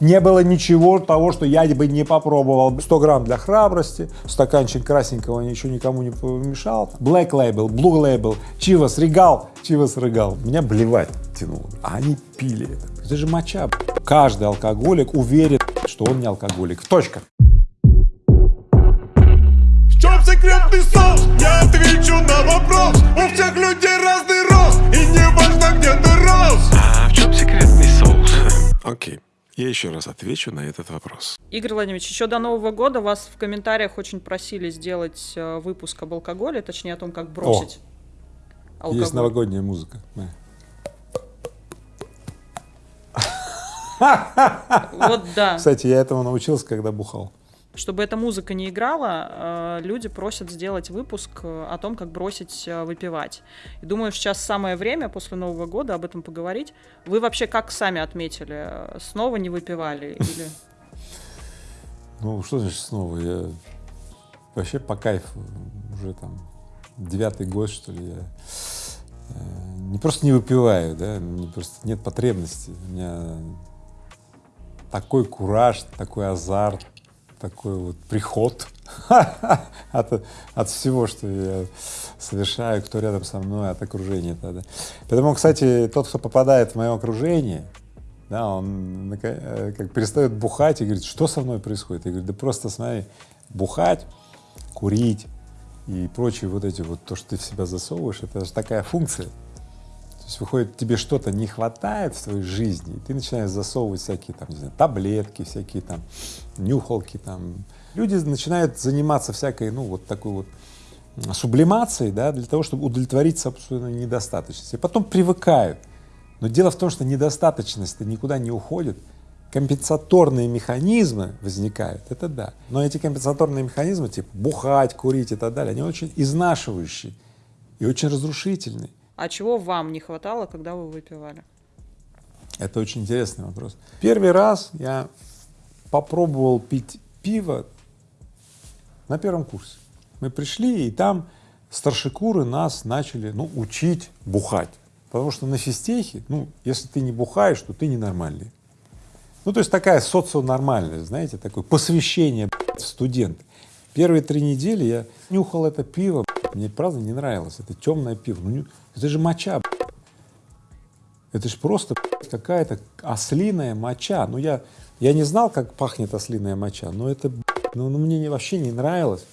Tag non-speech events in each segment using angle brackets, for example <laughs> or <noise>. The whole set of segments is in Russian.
Не было ничего того, что я бы не попробовал. 100 грамм для храбрости, стаканчик красненького ничего никому не помешал. Black Label, Blue Label, Chivas Regal, Chivas Regal. Меня блевать тянуло. А они пили это. Это же моча. Каждый алкоголик уверен, что он не алкоголик. Точка. В чем секретный соус? Я отвечу на вопрос У всех людей разный рост И не важно, где ты рос А в чем секретный соус? Окей. Я еще раз отвечу на этот вопрос. Игорь Владимирович, еще до Нового года вас в комментариях очень просили сделать э, выпуск об алкоголе, точнее о том, как бросить алкоголь. Есть новогодняя музыка. Вот да. Кстати, я этому научился, когда бухал. Чтобы эта музыка не играла, э, люди просят сделать выпуск э, о том, как бросить э, выпивать. И думаю, сейчас самое время после Нового года об этом поговорить. Вы вообще как сами отметили? Снова не выпивали или... <laughs> Ну, что значит снова? Я вообще по кайфу уже там девятый год, что ли, я не просто не выпиваю, да, мне просто нет потребности. У меня такой кураж, такой азарт, такой вот приход <laughs> от, от всего, что я совершаю, кто рядом со мной, от окружения тогда. Поэтому, кстати, тот, кто попадает в мое окружение, да, он э, как перестает бухать и говорит, что со мной происходит? Я говорю, да просто смотри, бухать, курить и прочие вот эти вот, то, что ты в себя засовываешь, это же такая функция. То есть выходит, тебе что-то не хватает в твоей жизни, и ты начинаешь засовывать всякие там, не знаю, таблетки, всякие там нюхалки там. Люди начинают заниматься всякой, ну, вот такой вот сублимацией, да, для того, чтобы удовлетворить собственную недостаточность. И потом привыкают. Но дело в том, что недостаточность никуда не уходит, компенсаторные механизмы возникают, это да. Но эти компенсаторные механизмы, типа бухать, курить и так далее, они очень изнашивающие и очень разрушительные. А чего вам не хватало, когда вы выпивали? Это очень интересный вопрос. Первый раз я попробовал пить пиво на первом курсе. Мы пришли, и там старшекуры нас начали, ну, учить бухать. Потому что на физтехе, ну, если ты не бухаешь, то ты ненормальный. Ну, то есть такая соционормальность, знаете, такое посвящение в студенты. Первые три недели я нюхал это пиво, мне правда не нравилось, это темное пиво, ну, это же моча, это же просто какая-то ослиная моча. Ну, я, я не знал, как пахнет ослиная моча, но это, ну, ну, мне не- вообще не нравилось.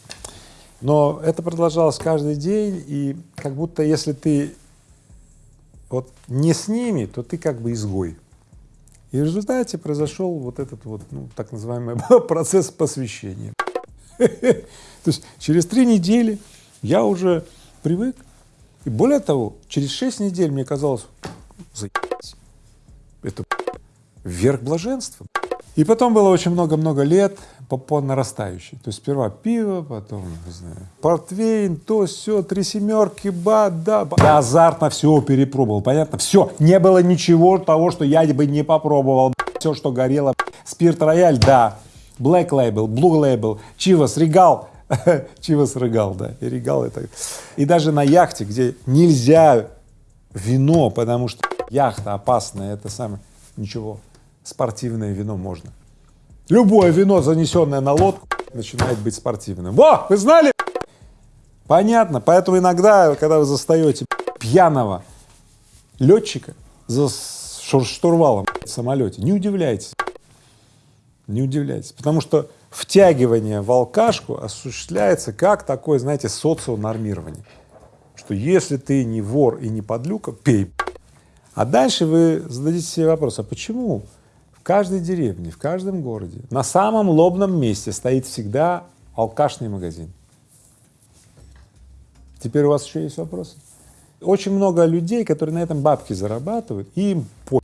Но это продолжалось каждый день, и как будто если ты вот не с ними, то ты как бы изгой. И в результате произошел вот этот вот, ну, так называемый <laughs> процесс посвящения. <laughs> То есть через три недели я уже привык. И более того, через шесть недель мне казалось, заебись, это верх блаженства. И потом было очень много-много лет по, по нарастающей. То есть сперва пиво, потом, не знаю, портвейн, то, все, три семерки, ба, да, ба. Я азартно все перепробовал, понятно? Все, не было ничего того, что я бы не попробовал. Все, что горело. Спирт рояль, да. Black Label, Blue Label, Chivas, Regal, <laughs> Chivas Regal, да, и Regal это. И даже на яхте, где нельзя вино, потому что яхта опасная, это самое, ничего, спортивное вино можно. Любое вино, занесенное на лодку, начинает быть спортивным. Во, вы знали? Понятно, поэтому иногда, когда вы застаете пьяного летчика за штурвалом в самолете, не удивляйтесь, не удивляйтесь, потому что втягивание в алкашку осуществляется как такое, знаете, соционормирование, что если ты не вор и не подлюка, пей. А дальше вы зададите себе вопрос, а почему в каждой деревне, в каждом городе, на самом лобном месте стоит всегда алкашный магазин? Теперь у вас еще есть вопросы? Очень много людей, которые на этом бабки зарабатывают, им по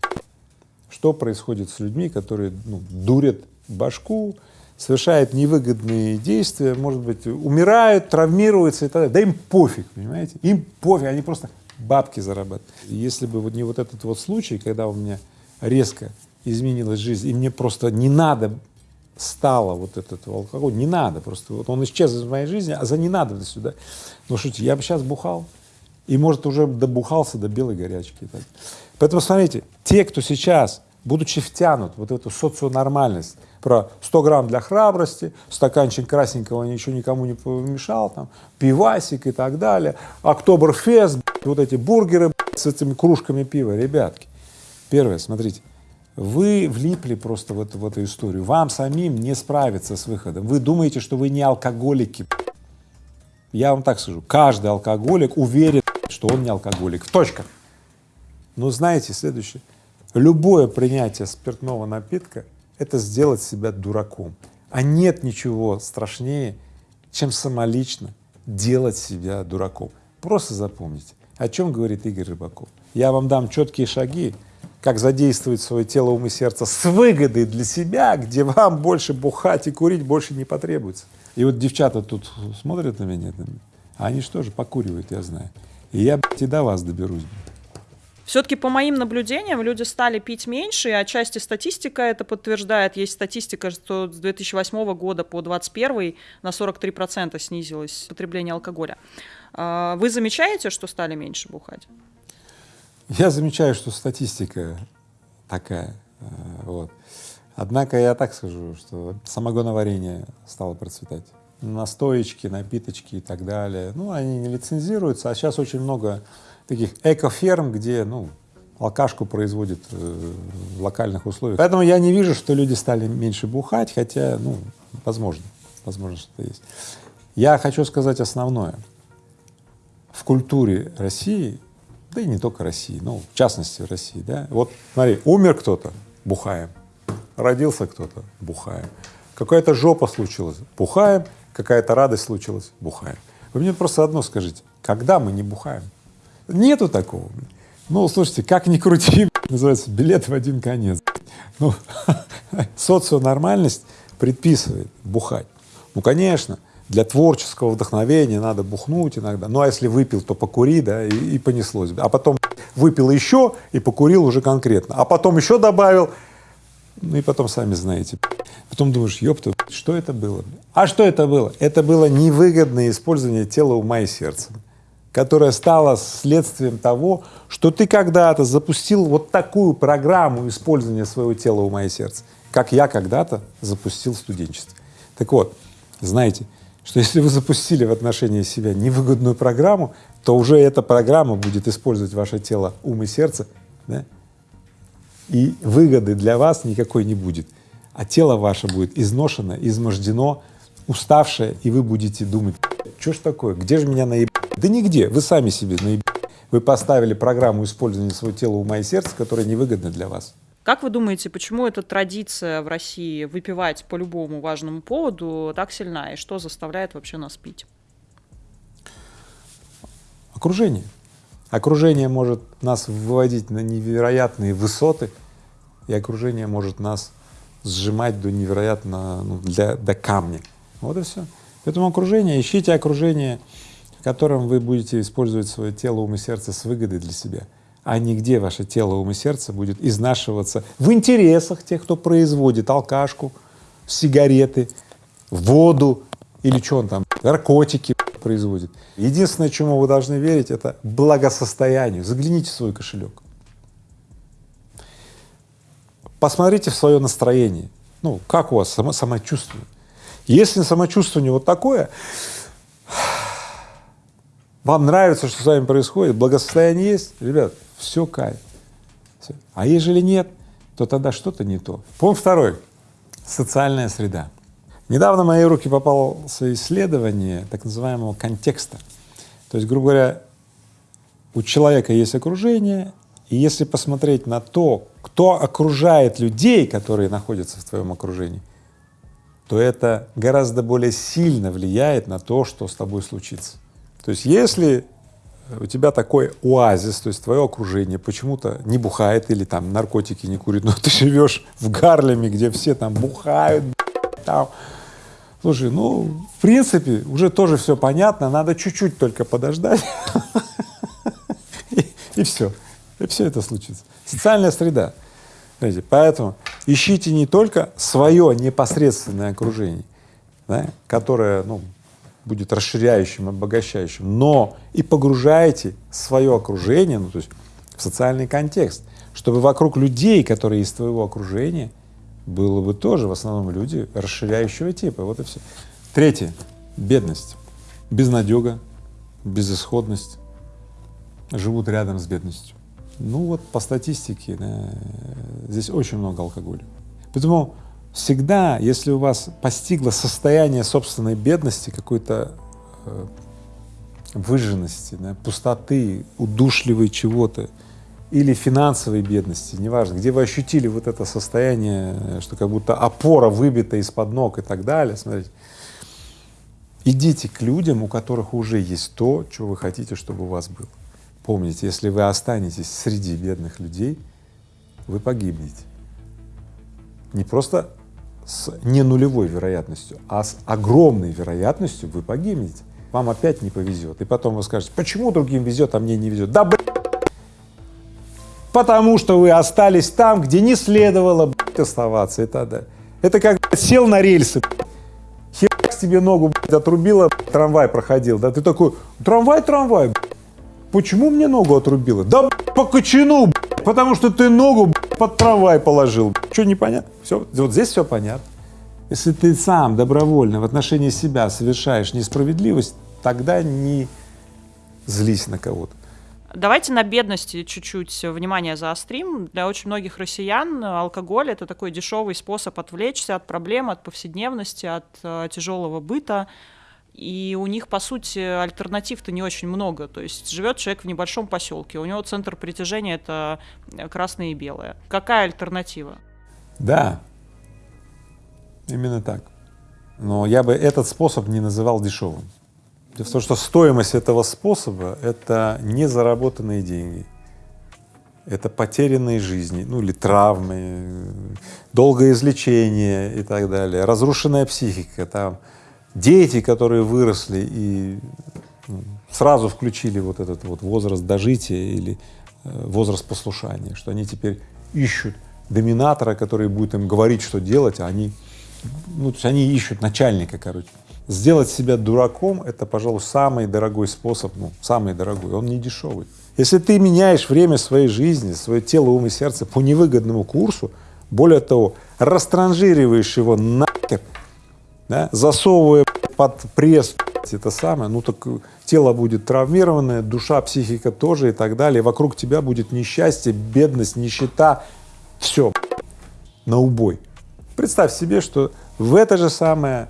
что происходит с людьми, которые ну, дурят башку, совершают невыгодные действия, может быть, умирают, травмируются и так далее. Да им пофиг, понимаете? Им пофиг, они просто бабки зарабатывают. Если бы вот не вот этот вот случай, когда у меня резко изменилась жизнь, и мне просто не надо стало вот этот алкоголь, не надо просто, вот он исчез из моей жизни, а за ненадобностью, да. Ну шутите, я бы сейчас бухал, и, может, уже добухался до белой горячки. так. Поэтому, смотрите, те, кто сейчас будучи втянут вот в эту соционормальность, про 100 грамм для храбрости, стаканчик красненького ничего никому не помешал, там, пивасик и так далее, Октоберфест, вот эти бургеры с этими кружками пива, ребятки. Первое, смотрите, вы влипли просто в эту, в эту историю, вам самим не справиться с выходом, вы думаете, что вы не алкоголики. Я вам так скажу, каждый алкоголик уверен, что он не алкоголик, точка. Но знаете, следующее, любое принятие спиртного напитка — это сделать себя дураком, а нет ничего страшнее, чем самолично делать себя дураком. Просто запомните, о чем говорит Игорь Рыбаков. Я вам дам четкие шаги, как задействовать свое тело, ум и сердце с выгодой для себя, где вам больше бухать и курить больше не потребуется. И вот девчата тут смотрят на меня, а они что же покуривают, я знаю. И я, блядь, и до вас доберусь. Все-таки по моим наблюдениям люди стали пить меньше, и отчасти статистика это подтверждает. Есть статистика, что с 2008 года по 2021 на 43% снизилось потребление алкоголя. А, вы замечаете, что стали меньше бухать? Я замечаю, что статистика такая. Э, вот. Однако я так скажу, что самогоноварение стало процветать. Настоечки, напиточки и так далее. Ну, они не лицензируются, а сейчас очень много таких экоферм, где, ну, алкашку производят э, в локальных условиях. Поэтому я не вижу, что люди стали меньше бухать, хотя, ну, возможно, возможно, что-то есть. Я хочу сказать основное. В культуре России да и не только России, ну, в частности России, да. Вот смотри, умер кто-то — бухаем, родился кто-то — бухаем, какая-то жопа случилась — бухаем, какая-то радость случилась — бухаем. Вы мне просто одно скажите, когда мы не бухаем? Нету такого. Ну, слушайте, как ни крути, <laughs> называется билет в один конец. Ну, <laughs> соционормальность предписывает бухать. Ну, конечно, для творческого вдохновения надо бухнуть иногда, ну а если выпил, то покури, да, и, и понеслось, а потом выпил еще и покурил уже конкретно, а потом еще добавил, ну и потом сами знаете. Потом думаешь, ёпта, что это было? А что это было? Это было невыгодное использование тела, ума и сердца, которое стало следствием того, что ты когда-то запустил вот такую программу использования своего тела, ума и сердца, как я когда-то запустил в студенчестве. Так вот, знаете, что если вы запустили в отношении себя невыгодную программу, то уже эта программа будет использовать ваше тело, ум и сердце, да? и выгоды для вас никакой не будет, а тело ваше будет изношено, измождено, уставшее, и вы будете думать, что ж такое, где же меня наеб... Да нигде, вы сами себе наеб... Вы поставили программу использования своего тела, ума и сердца, которая невыгодна для вас. Как вы думаете, почему эта традиция в России выпивать по любому важному поводу так сильна, и что заставляет вообще нас пить? Окружение. Окружение может нас выводить на невероятные высоты, и окружение может нас сжимать до невероятно, ну, для, до камня. Вот и все. Поэтому окружение, ищите окружение, в котором вы будете использовать свое тело, ум и сердце с выгодой для себя а нигде ваше тело, ум и сердце будет изнашиваться в интересах тех, кто производит алкашку, сигареты, воду или что он там, наркотики производит. Единственное, чему вы должны верить, это благосостоянию. Загляните в свой кошелек. Посмотрите в свое настроение. Ну, как у вас само, самочувствие? Если самочувствие вот такое, вам нравится, что с вами происходит, благосостояние есть, ребят, все кайф. Все. А ежели нет, то тогда что-то не то. Пункт второй — социальная среда. Недавно в мои руки попало исследование так называемого контекста. То есть, грубо говоря, у человека есть окружение, и если посмотреть на то, кто окружает людей, которые находятся в твоем окружении, то это гораздо более сильно влияет на то, что с тобой случится. То есть если у тебя такой оазис, то есть твое окружение почему-то не бухает или там наркотики не курит, <laughs> но ты живешь в Гарлеме, где все там бухают, там. Слушай, ну, в принципе, уже тоже все понятно, надо чуть-чуть только подождать, <laughs> и, все, и все это случится. Социальная среда. Знаете, поэтому ищите не только свое непосредственное окружение, которое, ну, будет расширяющим, обогащающим, но и погружаете свое окружение, ну то есть в социальный контекст, чтобы вокруг людей, которые из твоего окружения, было бы тоже в основном люди расширяющего типа. Вот и все. Третье — бедность, безнадега, безысходность, живут рядом с бедностью. Ну вот по статистике да, здесь очень много алкоголя. Поэтому всегда, если у вас постигло состояние собственной бедности, какой-то э, выжженности, да, пустоты, удушливой чего-то или финансовой бедности, неважно, где вы ощутили вот это состояние, что как будто опора выбита из-под ног и так далее, смотрите, идите к людям, у которых уже есть то, что вы хотите, чтобы у вас было. Помните, если вы останетесь среди бедных людей, вы погибнете. Не просто с не нулевой вероятностью, а с огромной вероятностью вы погибнете. Вам опять не повезет. И потом вы скажете, почему другим везет, а мне не везет? Да, блядь, потому что вы остались там, где не следовало блядь, оставаться и тогда. Это как блядь, сел на рельсы, херакс тебе ногу блядь, отрубило, блядь, трамвай проходил, да, ты такой, трамвай, трамвай, блядь. почему мне ногу отрубило? Да блядь, по кочану, блядь, потому что ты ногу блядь, под трамвай положил. Что непонятно? Все, вот здесь все понятно. Если ты сам добровольно в отношении себя совершаешь несправедливость, тогда не злись на кого-то. Давайте на бедности чуть-чуть внимание заострим. Для очень многих россиян алкоголь это такой дешевый способ отвлечься от проблем, от повседневности, от э, тяжелого быта. И у них, по сути, альтернатив-то не очень много. То есть живет человек в небольшом поселке, у него центр притяжения это красное и белое. Какая альтернатива? Да, именно так. Но я бы этот способ не называл дешевым. Дело в том, что стоимость этого способа — это не заработанные деньги, это потерянные жизни, ну или травмы, долгое излечение и так далее, разрушенная психика, там дети, которые выросли и ну, сразу включили вот этот вот возраст дожития или э, возраст послушания, что они теперь ищут доминатора, который будет им говорить, что делать, а они, ну, то есть они ищут начальника, короче. Сделать себя дураком — это, пожалуй, самый дорогой способ, ну, самый дорогой, он не дешевый. Если ты меняешь время своей жизни, свое тело, ум и сердце по невыгодному курсу, более того, растранжириваешь его нахер, да, засовывая под пресс это самое, ну так тело будет травмированное, душа, психика тоже и так далее, вокруг тебя будет несчастье, бедность, нищета, все на убой. Представь себе, что в это же самое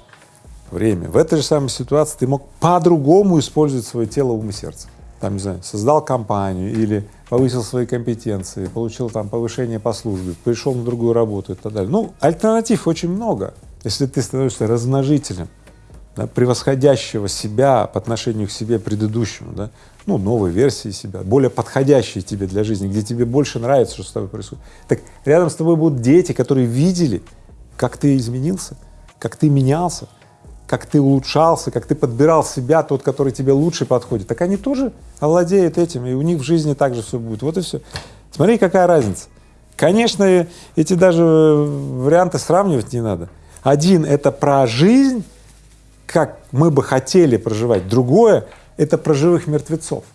время, в этой же самой ситуации ты мог по-другому использовать свое тело, ум и сердце. Там, не знаю, создал компанию или повысил свои компетенции, получил там повышение по службе, пришел на другую работу и так далее. Ну, альтернатив очень много. Если ты становишься размножителем, да, превосходящего себя по отношению к себе предыдущему, да, ну, новой версии себя, более подходящей тебе для жизни, где тебе больше нравится, что с тобой происходит. Так рядом с тобой будут дети, которые видели, как ты изменился, как ты менялся, как ты улучшался, как ты подбирал себя, тот, который тебе лучше подходит, так они тоже овладеют этим, и у них в жизни также все будет. Вот и все. Смотри, какая разница. Конечно, эти даже варианты сравнивать не надо. Один — это про жизнь, как мы бы хотели проживать. Другое — это про живых мертвецов.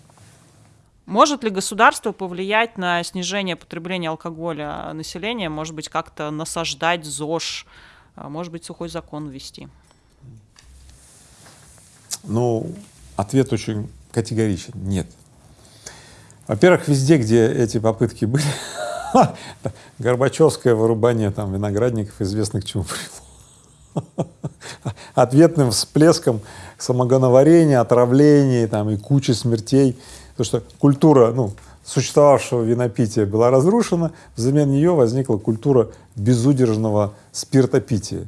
Может ли государство повлиять на снижение потребления алкоголя населения? Может быть, как-то насаждать ЗОЖ? А может быть, сухой закон ввести? Ну, ответ очень категоричен — нет. Во-первых, везде, где эти попытки были, <laughs> Горбачевское вырубание там виноградников известно к чему привело. <laughs> Ответным всплеском самогоноварения, отравлений там и кучи смертей. Потому что культура, ну, существовавшего винопития была разрушена, взамен нее возникла культура безудержного спиртопития.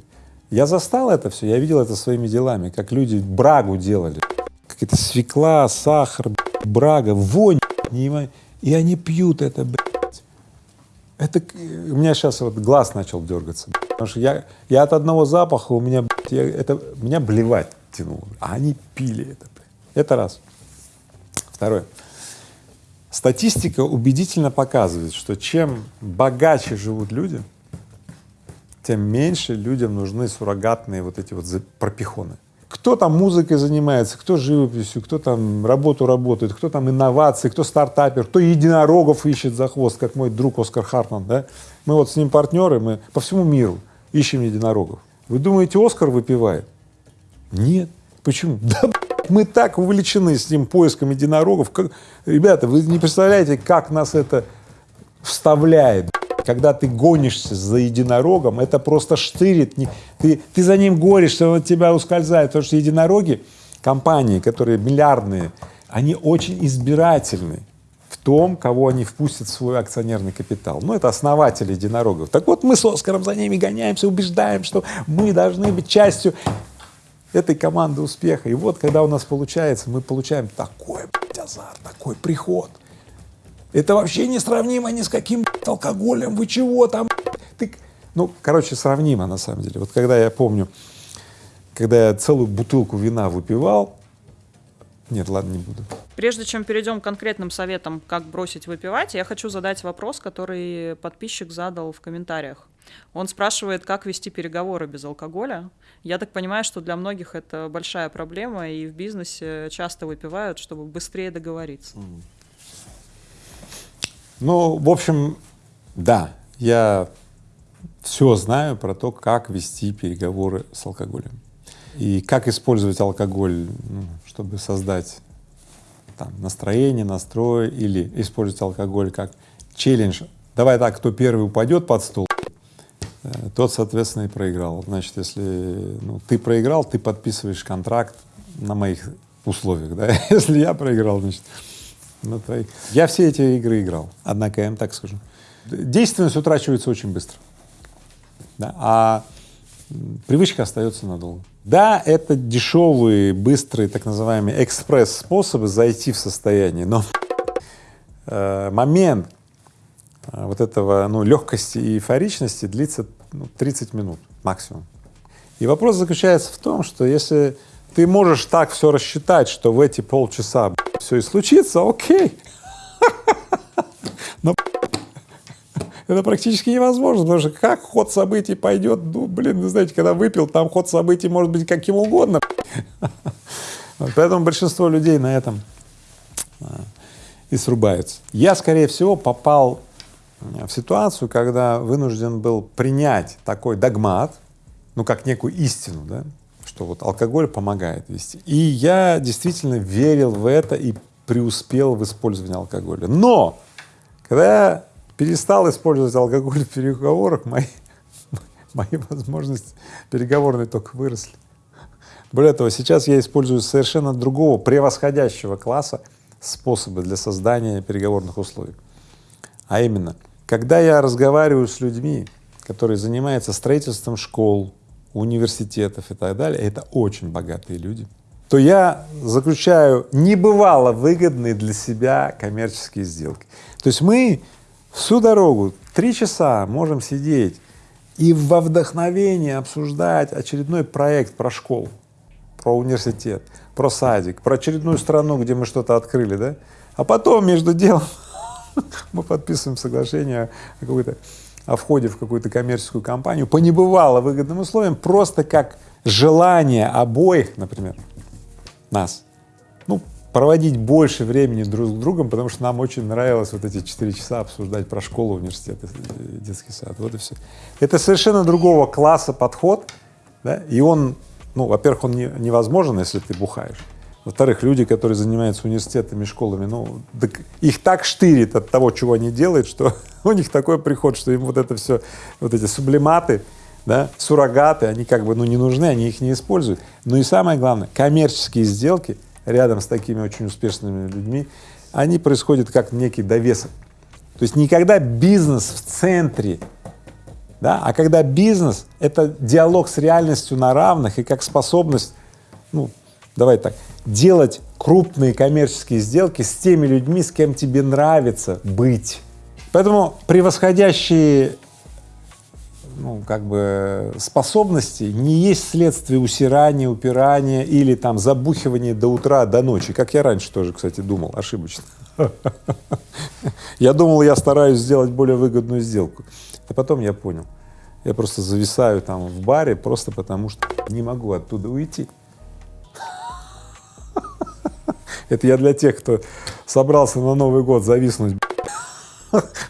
Я застал это все, я видел это своими делами, как люди брагу делали, какая-то свекла, сахар, брага, вонь, и они пьют это. Это у меня сейчас вот глаз начал дергаться, потому что я, я от одного запаха у меня, я, это меня блевать тянуло, а они пили это. Это раз. Второе. Статистика убедительно показывает, что чем богаче живут люди, тем меньше людям нужны суррогатные вот эти вот пропихоны. Кто там музыкой занимается, кто живописью, кто там работу работает, кто там инновации, кто стартапер, кто единорогов ищет за хвост, как мой друг Оскар Хартман, да? Мы вот с ним партнеры, мы по всему миру ищем единорогов. Вы думаете, Оскар выпивает? Нет. Почему? <laughs> Да мы так увлечены с ним поиском единорогов. Как... Ребята, вы не представляете, как нас это вставляет. Когда ты гонишься за единорогом, это просто штырит. Ты, ты за ним горишься, он от тебя ускользает. Потому что единороги, компании, которые миллиардные, они очень избирательны в том, кого они впустят в свой акционерный капитал. Ну, это основатели единорогов. Так вот, мы с Оскаром за ними гоняемся, убеждаем, что мы должны быть частью этой команды успеха. И вот, когда у нас получается, мы получаем такой азарт, такой приход. Это вообще не сравнимо ни с каким алкоголем. Вы чего там? Ты... Ну, короче, сравнимо на самом деле. Вот когда я помню, когда я целую бутылку вина выпивал, нет, ладно, не буду. Прежде чем перейдем к конкретным советам, как бросить выпивать, я хочу задать вопрос, который подписчик задал в комментариях. Он спрашивает, как вести переговоры без алкоголя. Я так понимаю, что для многих это большая проблема, и в бизнесе часто выпивают, чтобы быстрее договориться. Ну, в общем, да, я все знаю про то, как вести переговоры с алкоголем и как использовать алкоголь, ну, чтобы создать там, настроение, настрой или использовать алкоголь как челлендж. Давай так, кто первый упадет под стол, э, тот, соответственно, и проиграл. Значит, если ну, ты проиграл, ты подписываешь контракт на моих условиях, да? <laughs> Если я проиграл, значит, на твоих. Я все эти игры играл, однако я им так скажу. Действенность утрачивается очень быстро, да? а привычка остается надолго. Да, это дешевые, быстрые, так называемые экспресс-способы зайти в состояние, но э, момент э, вот этого, ну, легкости и эйфоричности длится ну, 30 минут максимум. И вопрос заключается в том, что если ты можешь так все рассчитать, что в эти полчаса все и случится, окей. <laughs> Но <laughs> это практически невозможно, потому что как ход событий пойдет, ну, блин, вы знаете, когда выпил, там ход событий может быть каким угодно. <laughs> Поэтому большинство людей на этом а, и срубаются. Я, скорее всего, попал в ситуацию, когда вынужден был принять такой догмат, ну, как некую истину, да, что вот алкоголь помогает вести. И я действительно верил в это и преуспел в использовании алкоголя. Но когда я перестал использовать алкоголь в переговорах, мои, <laughs> мои возможности переговорные только выросли. Более того, сейчас я использую совершенно другого, превосходящего класса способы для создания переговорных условий. А именно, когда я разговариваю с людьми, которые занимаются строительством школ, университетов и так далее, это очень богатые люди, то я заключаю небывало выгодные для себя коммерческие сделки. То есть мы Всю дорогу, три часа можем сидеть и во вдохновении обсуждать очередной проект про школу, про университет, про садик, про очередную страну, где мы что-то открыли, да? А потом между делом <laughs> мы подписываем соглашение о какой-то о входе в какую-то коммерческую компанию по небывало выгодным условиям, просто как желание обоих, например, нас, ну, проводить больше времени друг с другом, потому что нам очень нравилось вот эти четыре часа обсуждать про школу, университет, детский сад, вот и все. Это совершенно другого класса подход, да, и он, ну, во-первых, он не, невозможен, если ты бухаешь. Во-вторых, люди, которые занимаются университетами, школами, ну, так их так штырит от того, чего они делают, что <laughs> у них такой приход, что им вот это все, вот эти сублиматы, да, суррогаты, они как бы, ну, не нужны, они их не используют. Ну и самое главное, коммерческие сделки — рядом с такими очень успешными людьми, они происходят как некий довесок. То есть никогда бизнес в центре, да, а когда бизнес — это диалог с реальностью на равных и как способность, ну, давай так, делать крупные коммерческие сделки с теми людьми, с кем тебе нравится быть. Поэтому превосходящие ну, как бы способности не есть следствие усирания, упирания или там забухивания до утра, до ночи, как я раньше тоже, кстати, думал, ошибочно. Я думал, я стараюсь сделать более выгодную сделку, а потом я понял, я просто зависаю там в баре просто потому, что не могу оттуда уйти. Это я для тех, кто собрался на Новый год зависнуть,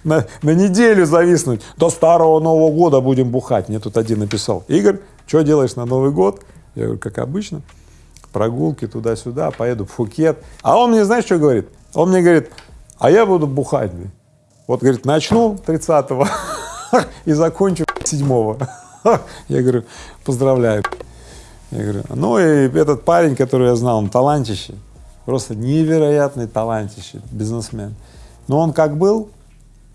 на, неделю зависнуть. До старого Нового года будем бухать. Мне тут один написал, Игорь, что делаешь на Новый год? Я говорю, как обычно, прогулки туда-сюда, поеду в Фукет. А он мне, знаешь, что говорит? Он мне говорит, а я буду бухать. Вот, говорит, начну 30-го <laughs> и закончу 7-го. <laughs> Я говорю, поздравляю. Я говорю, ну и этот парень, который я знал, он талантище, просто невероятный талантище, бизнесмен. Но он как был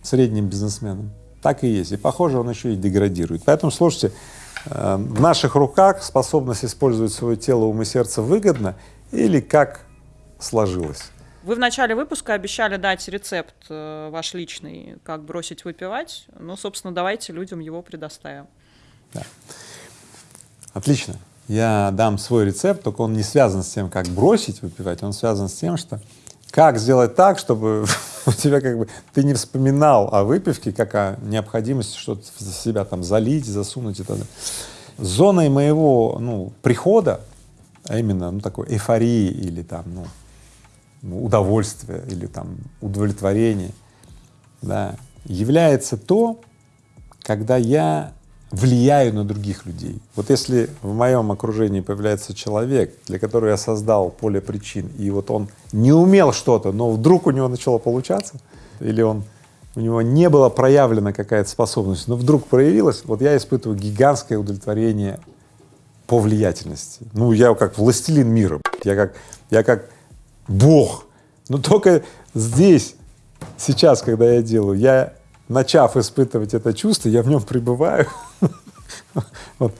средним бизнесменом, так и есть. И похоже, он еще и деградирует. Поэтому, слушайте, э, в наших руках способность использовать свое тело, ум и сердце выгодно или как сложилось. Вы в начале выпуска обещали дать рецепт э, ваш личный, как бросить выпивать. Ну, собственно, давайте людям его предоставим. Да. Отлично. Я дам свой рецепт, только он не связан с тем, как бросить выпивать, он связан с тем, что как сделать так, чтобы <laughs> у тебя как бы ты не вспоминал о выпивке, как о необходимости что-то в себя там залить, засунуть и так далее. Зоной моего ну, прихода, а именно ну, такой эйфории или там ну, ну удовольствия или там удовлетворения, да, является то, когда я влияю на других людей. Вот если в моем окружении появляется человек, для которого я создал поле причин, и вот он не умел что-то, но вдруг у него начало получаться, или он у него не была проявлена какая-то способность, но вдруг проявилась, вот я испытываю гигантское удовлетворение по влиятельности. Ну, я как властелин мира, я как, я как Бог. Но только здесь, сейчас, когда я делаю, я начав испытывать это чувство, я в нем пребываю. <laughs> вот,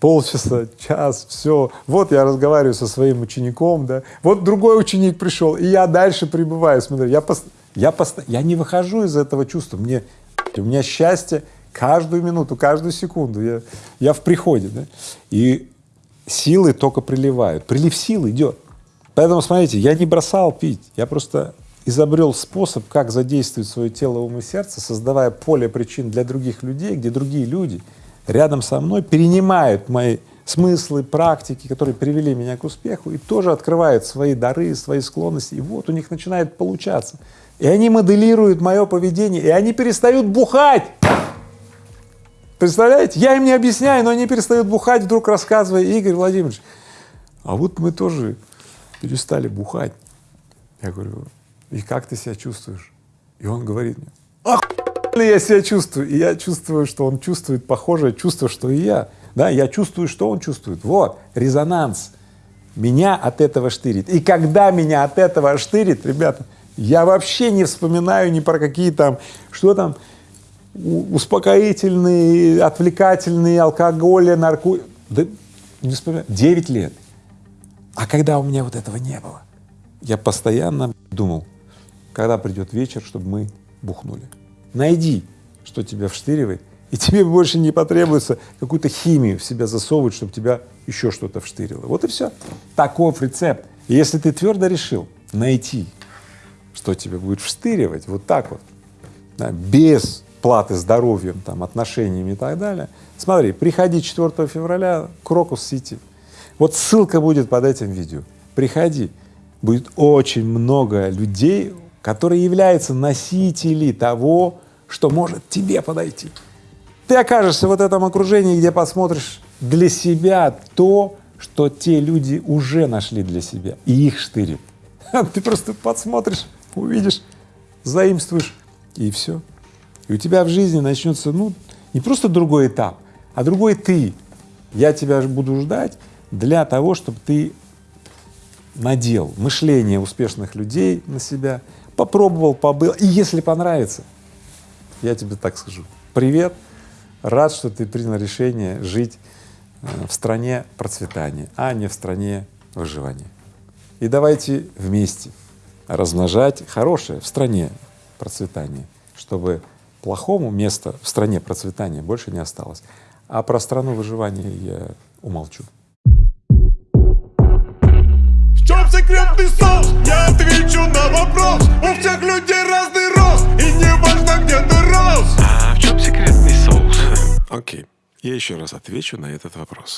полчаса, час, все. Вот я разговариваю со своим учеником, да. Вот другой ученик пришел, и я дальше пребываю. Смотри, я, пост, я, пост, я не выхожу из этого чувства. Мне, у меня счастье каждую минуту, каждую секунду. Я, я в приходе, да. И силы только приливают. Прилив сил идет. Поэтому, смотрите, я не бросал пить, я просто изобрел способ, как задействовать свое тело, ум и сердце, создавая поле причин для других людей, где другие люди рядом со мной перенимают мои смыслы, практики, которые привели меня к успеху, и тоже открывают свои дары, свои склонности, и вот у них начинает получаться. И они моделируют мое поведение, и они перестают бухать. Представляете? Я им не объясняю, но они перестают бухать, вдруг рассказывая, Игорь Владимирович, а вот мы тоже перестали бухать. Я говорю, и как ты себя чувствуешь? И он говорит мне, ах, я себя чувствую. И я чувствую, что он чувствует похожее чувство, что и я. Да, я чувствую, что он чувствует. Вот, резонанс. Меня от этого штырит. И когда меня от этого штырит, ребята, я вообще не вспоминаю ни про какие там, что там, успокоительные, отвлекательные, алкоголь, нарко... Да не вспоминаю. Девять лет. А когда у меня вот этого не было, я постоянно думал, когда придет вечер, чтобы мы бухнули. Найди, что тебя вштыривает, и <laughs> тебе больше не потребуется какую-то химию в себя засовывать, чтобы тебя еще что-то вштырило. Вот и все. Таков рецепт. И если ты твердо решил найти, что тебя будет вштыривать, вот так вот, да, без платы здоровьем, там, отношениями и так далее, смотри, приходи 4 февраля Крокус-Сити. Вот ссылка будет под этим видео. Приходи. Будет очень много людей, которые являются носители того, что может тебе подойти. Ты окажешься в вот этом окружении, где посмотришь для себя то, что те люди уже нашли для себя, и их штырит. <laughs> Ты просто подсмотришь, увидишь, заимствуешь, и все. И у тебя в жизни начнется, ну, не просто другой этап, а другой ты. Я тебя буду ждать для того, чтобы ты надел мышление успешных людей на себя, попробовал, побыл, и если понравится, я тебе так скажу, привет, рад, что ты принял решение жить э, в стране процветания, а не в стране выживания. И давайте вместе размножать хорошее в стране процветания, чтобы плохому места в стране процветания больше не осталось. А про страну выживания я умолчу. Секретный соус Я отвечу на вопрос. У всех людей разный рост. И не важно, где ты рос. А в чем секретный соус? Окей, я еще раз отвечу на этот вопрос.